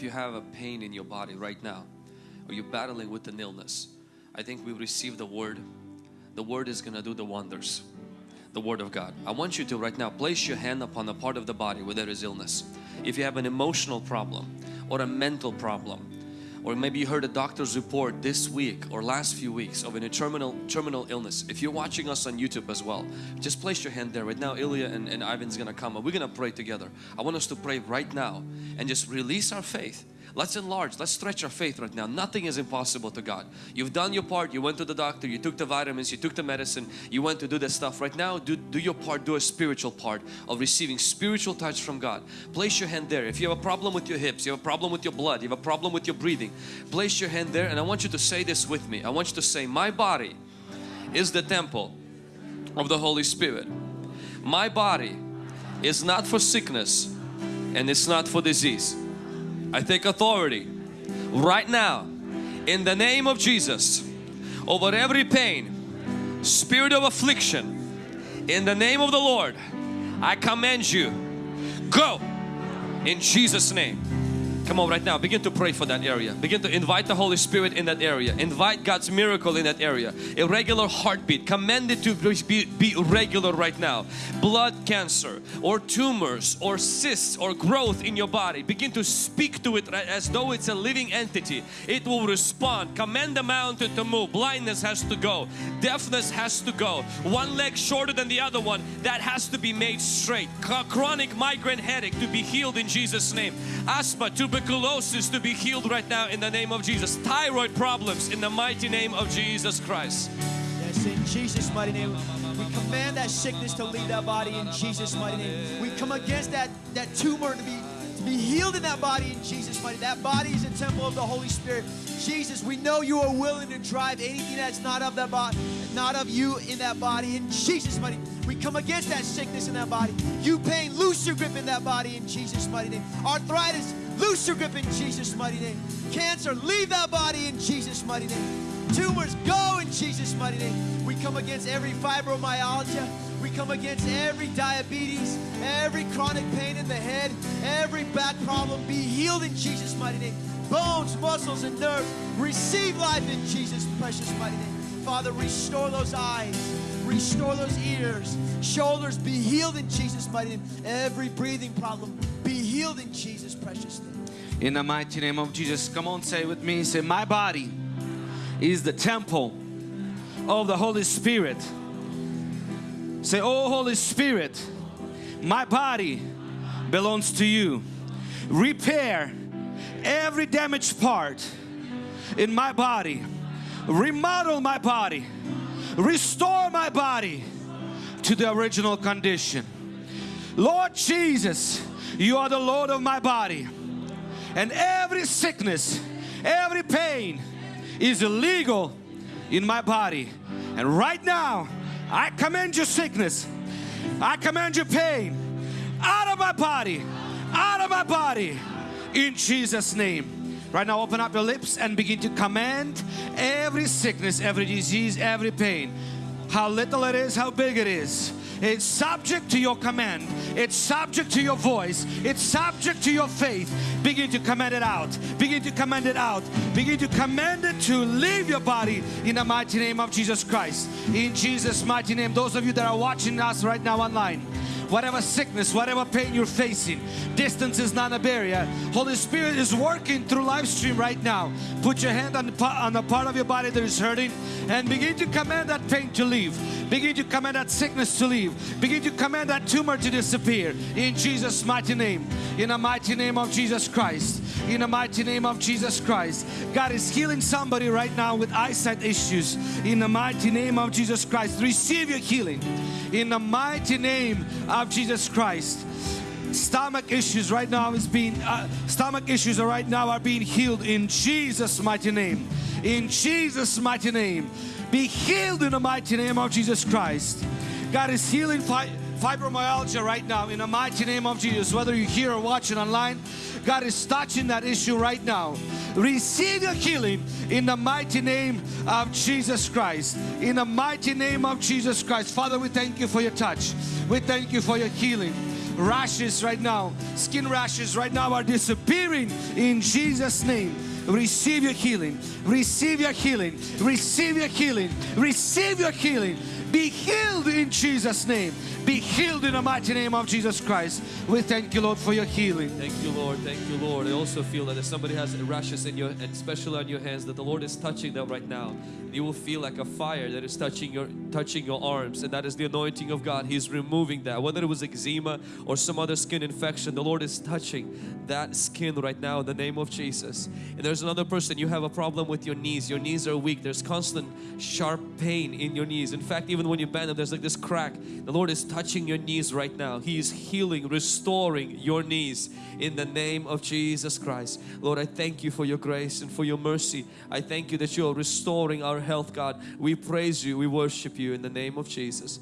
if you have a pain in your body right now or you're battling with an illness, I think we receive the word. The word is going to do the wonders. The word of God. I want you to right now place your hand upon a part of the body where there is illness. If you have an emotional problem or a mental problem or maybe you heard a doctor's report this week or last few weeks of a terminal terminal illness. If you're watching us on YouTube as well just place your hand there. Right now Ilya and, and Ivan's gonna come and we're gonna pray together. I want us to pray right now and just release our faith Let's enlarge, let's stretch our faith right now. Nothing is impossible to God. You've done your part, you went to the doctor, you took the vitamins, you took the medicine, you went to do this stuff. Right now, do, do your part, do a spiritual part of receiving spiritual touch from God. Place your hand there. If you have a problem with your hips, you have a problem with your blood, you have a problem with your breathing, place your hand there and I want you to say this with me. I want you to say, my body is the temple of the Holy Spirit. My body is not for sickness and it's not for disease. I take authority right now in the name of Jesus over every pain, spirit of affliction. In the name of the Lord, I command you, go in Jesus' name. Come on right now, begin to pray for that area. Begin to invite the Holy Spirit in that area. Invite God's miracle in that area. A regular heartbeat, command it to be, be regular right now. Blood cancer or tumors or cysts or growth in your body. Begin to speak to it as though it's a living entity. It will respond. Command the mountain to move. Blindness has to go. Deafness has to go. One leg shorter than the other one, that has to be made straight. Chronic migraine headache to be healed in Jesus' name. Asthma, tuberculosis tuberculosis to be healed right now in the name of Jesus. Thyroid problems in the mighty name of Jesus Christ. Yes, in Jesus' mighty name. We command that sickness to leave that body in Jesus' mighty name. We come against that, that tumor to be to be healed in that body in Jesus' mighty. That body is a temple of the Holy Spirit. Jesus, we know you are willing to drive anything that's not of that body, not of you in that body. In Jesus' mighty, we come against that sickness in that body. You pain, loose your grip in that body in Jesus' mighty name. Arthritis, Loose your grip in Jesus' mighty name. Cancer, leave that body in Jesus' mighty name. Tumors, go in Jesus' mighty name. We come against every fibromyalgia. We come against every diabetes, every chronic pain in the head, every back problem. Be healed in Jesus' mighty name. Bones, muscles, and nerves, receive life in Jesus' precious mighty name. Father, restore those eyes, restore those ears, shoulders, be healed in Jesus' mighty name. Every breathing problem, be healed in Jesus' precious name. In the mighty name of Jesus, come on, say with me. Say, My body is the temple of the Holy Spirit. Say, Oh Holy Spirit, my body belongs to you. Repair every damaged part in my body, remodel my body, restore my body to the original condition. Lord Jesus, you are the Lord of my body and every sickness, every pain is illegal in my body. And right now, I command your sickness, I command your pain out of my body, out of my body, in Jesus' name. Right now, open up your lips and begin to command every sickness, every disease, every pain. How little it is, how big it is it's subject to your command. It's subject to your voice. It's subject to your faith. Begin to command it out. Begin to command it out. Begin to command it to leave your body in the mighty name of Jesus Christ. In Jesus' mighty name. Those of you that are watching us right now online, whatever sickness, whatever pain you're facing, distance is not a barrier. Holy Spirit is working through live stream right now. Put your hand on the, on the part of your body that is hurting and begin to command that pain to leave. Begin to command that sickness to leave. Begin to command that tumor to disappear in Jesus' mighty name. In the mighty name of Jesus Christ. In the mighty name of Jesus Christ. God is healing somebody right now with eyesight issues. In the mighty name of Jesus Christ. Receive your healing. In the mighty name of Jesus Christ stomach issues right now is being uh, stomach issues are right now are being healed in Jesus mighty name in Jesus mighty name be healed in the mighty name of Jesus Christ. God is healing fi fibromyalgia right now in the mighty name of Jesus. Whether you're here or watching online, God is touching that issue right now. Receive your healing in the mighty name of Jesus Christ. In the mighty name of Jesus Christ. Father, we thank you for your touch. We thank you for your healing. rashes right now, skin rashes right now are disappearing in Jesus' name. Receive your healing, receive your healing, receive your healing, receive your healing. Be healed in Jesus' name. Be healed in the mighty name of Jesus Christ. We thank you, Lord, for your healing. Thank you, Lord. Thank you, Lord. I also feel that if somebody has rashes in your, especially on your hands, that the Lord is touching them right now. You will feel like a fire that is touching your touching your arms, and that is the anointing of God. He's removing that. Whether it was eczema or some other skin infection, the Lord is touching that skin right now in the name of Jesus. And there's another person. You have a problem with your knees. Your knees are weak. There's constant sharp pain in your knees. In fact, even when you bend them, there's like this crack. The Lord is touching your knees right now. He is healing, restoring your knees in the name of Jesus Christ. Lord, I thank you for your grace and for your mercy. I thank you that you are restoring our health, God. We praise you, we worship you in the name of Jesus.